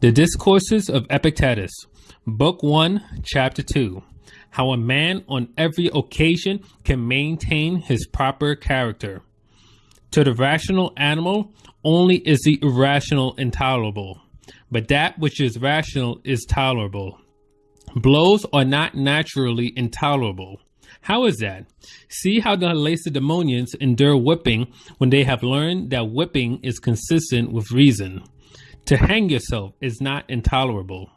The Discourses of Epictetus, Book 1, Chapter 2 How a Man on Every Occasion Can Maintain His Proper Character. To the rational animal, only is the irrational intolerable, but that which is rational is tolerable. Blows are not naturally intolerable. How is that? See how the Lacedaemonians endure whipping when they have learned that whipping is consistent with reason. To hang yourself is not intolerable.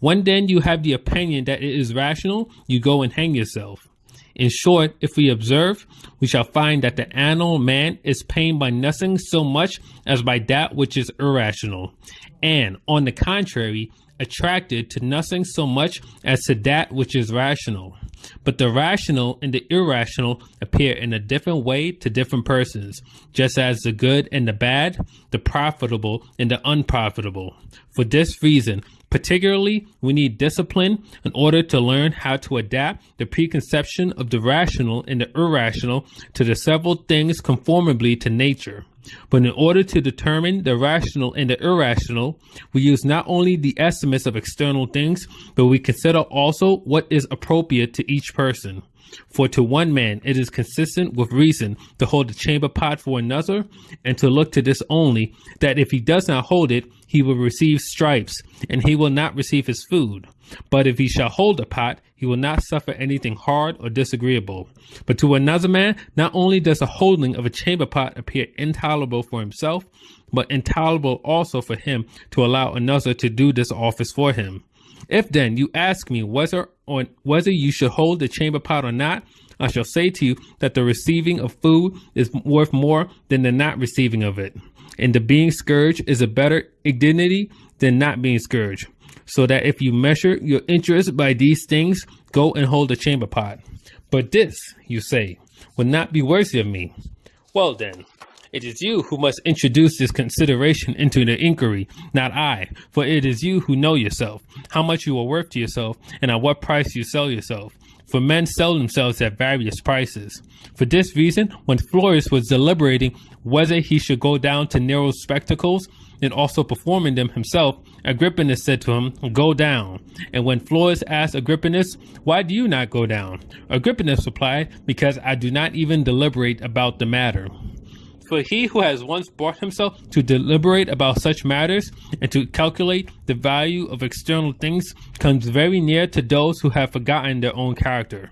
When then you have the opinion that it is rational, you go and hang yourself. In short, if we observe, we shall find that the animal man is pained by nothing so much as by that which is irrational, and, on the contrary, attracted to nothing so much as to that which is rational. But the rational and the irrational appear in a different way to different persons, just as the good and the bad, the profitable and the unprofitable. For this reason, particularly, we need discipline in order to learn how to adapt the preconception of the rational and the irrational to the several things conformably to nature. But in order to determine the rational and the irrational, we use not only the estimates of external things, but we consider also what is appropriate to each person. For to one man it is consistent with reason to hold a chamber pot for another, and to look to this only, that if he does not hold it, he will receive stripes, and he will not receive his food. But if he shall hold the pot, he will not suffer anything hard or disagreeable. But to another man, not only does the holding of a chamber pot appear intolerable for himself, but intolerable also for him to allow another to do this office for him. If then you ask me whether or whether you should hold the chamber pot or not, I shall say to you that the receiving of food is worth more than the not receiving of it, and the being scourged is a better dignity than not being scourged. So that if you measure your interest by these things, go and hold the chamber pot. But this, you say, would not be worthy of me. Well then, it is you who must introduce this consideration into the inquiry, not I, for it is you who know yourself, how much you are worth to yourself, and at what price you sell yourself. For men sell themselves at various prices. For this reason, when Florus was deliberating whether he should go down to Nero's spectacles and also performing them himself, Agrippinus said to him, Go down. And when Florus asked Agrippinus, Why do you not go down? Agrippinus replied, Because I do not even deliberate about the matter. For he who has once brought himself to deliberate about such matters and to calculate the value of external things comes very near to those who have forgotten their own character.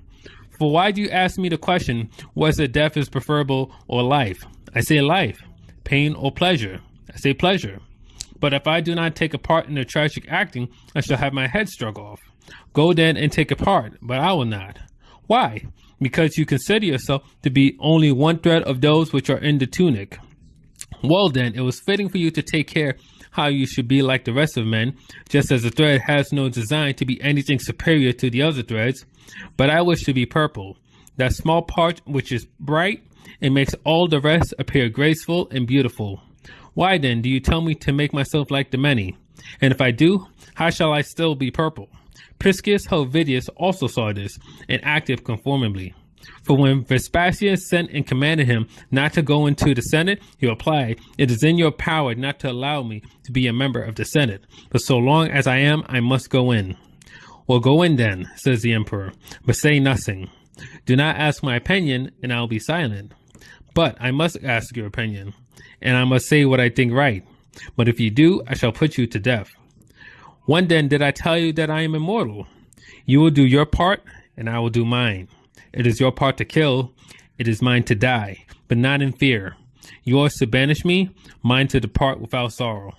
For why do you ask me the question, whether death is preferable or life? I say life. Pain or pleasure? I say pleasure. But if I do not take a part in the tragic acting, I shall have my head struck off. Go then and take a part, but I will not. Why? Because you consider yourself to be only one thread of those which are in the tunic. Well then, it was fitting for you to take care how you should be like the rest of men, just as the thread has no design to be anything superior to the other threads. But I wish to be purple, that small part which is bright and makes all the rest appear graceful and beautiful. Why then do you tell me to make myself like the many? And if I do, how shall I still be purple? Priscus Helvidius also saw this and acted conformably. For when Vespasian sent and commanded him not to go into the Senate, he replied, It is in your power not to allow me to be a member of the Senate, but so long as I am, I must go in. Well, go in then, says the emperor, but say nothing. Do not ask my opinion, and I will be silent. But I must ask your opinion, and I must say what I think right. But if you do, I shall put you to death. When then did I tell you that I am immortal? You will do your part, and I will do mine. It is your part to kill, it is mine to die, but not in fear. Yours to banish me, mine to depart without sorrow.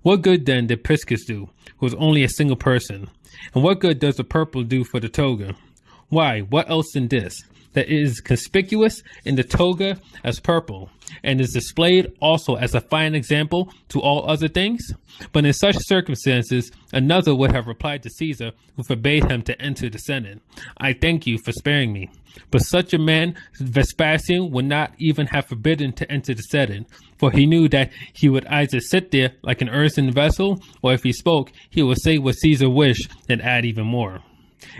What good then did Priscus do, who was only a single person? And what good does the purple do for the toga? Why, what else than this? That is conspicuous in the toga as purple, and is displayed also as a fine example to all other things? But in such circumstances, another would have replied to Caesar, who forbade him to enter the Senate, I thank you for sparing me. But such a man, Vespasian, would not even have forbidden to enter the Senate, for he knew that he would either sit there like an earthen vessel, or if he spoke, he would say what Caesar wished and add even more.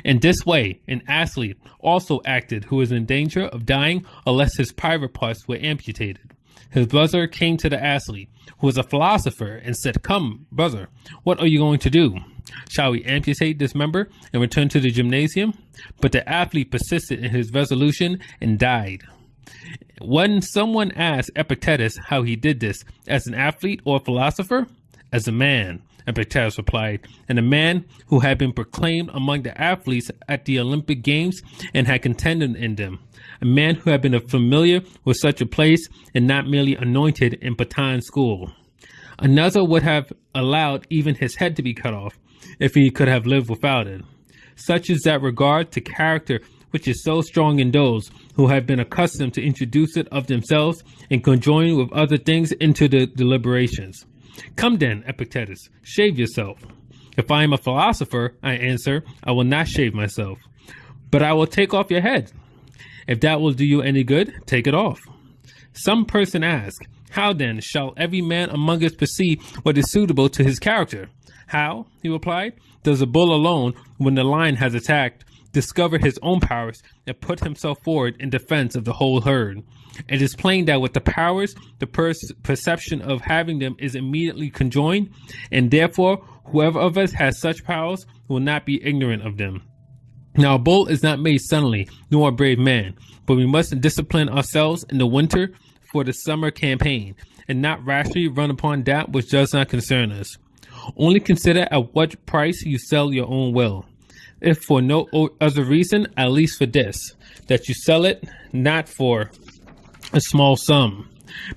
In this way, an athlete also acted who was in danger of dying unless his private parts were amputated. his brother came to the athlete, who was a philosopher, and said, Come, brother, what are you going to do? Shall we amputate this member and return to the gymnasium? But the athlete persisted in his resolution and died. When someone asked Epictetus how he did this, as an athlete or philosopher, as a man, Epictetus replied, and a man who had been proclaimed among the athletes at the Olympic Games and had contended in them, a man who had been familiar with such a place and not merely anointed in Baton's school. Another would have allowed even his head to be cut off if he could have lived without it. Such is that regard to character which is so strong in those who have been accustomed to introduce it of themselves and conjoin with other things into the deliberations. Come then, Epictetus, shave yourself. If I am a philosopher, I answer, I will not shave myself, but I will take off your head. If that will do you any good, take it off. Some person ask, How then shall every man among us perceive what is suitable to his character? How, he replied, does a bull alone, when the lion has attacked, discover his own powers and put himself forward in defense of the whole herd? It is plain that with the powers, the per- perception of having them is immediately conjoined, and therefore, whoever of us has such powers will not be ignorant of them. Now, a bull is not made suddenly, nor a brave man, but we must discipline ourselves in the winter for the summer campaign, and not rashly run upon that which does not concern us. Only consider at what price you sell your own will. If for no other reason, at least for this, that you sell it not for a small sum,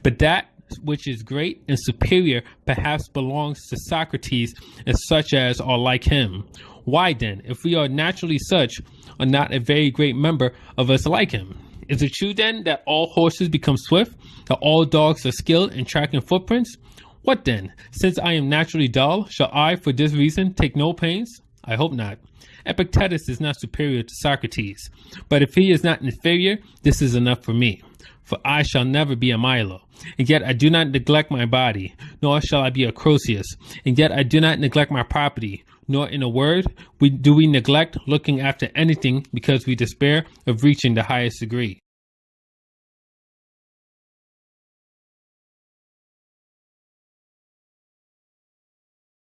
but that which is great and superior perhaps belongs to Socrates and such as are like him. Why then, if we are naturally such, are not a very great number of us like him? Is it true then that all horses become swift, that all dogs are skilled in tracking footprints? What then? Since I am naturally dull, shall I for this reason take no pains? I hope not. Epictetus is not superior to Socrates, but if he is not inferior, this is enough for me. For I shall never be a Milo, and yet I do not neglect my body, nor shall I be a Croesus, and yet I do not neglect my property, nor in a word we do we neglect looking after anything because we despair of reaching the highest degree.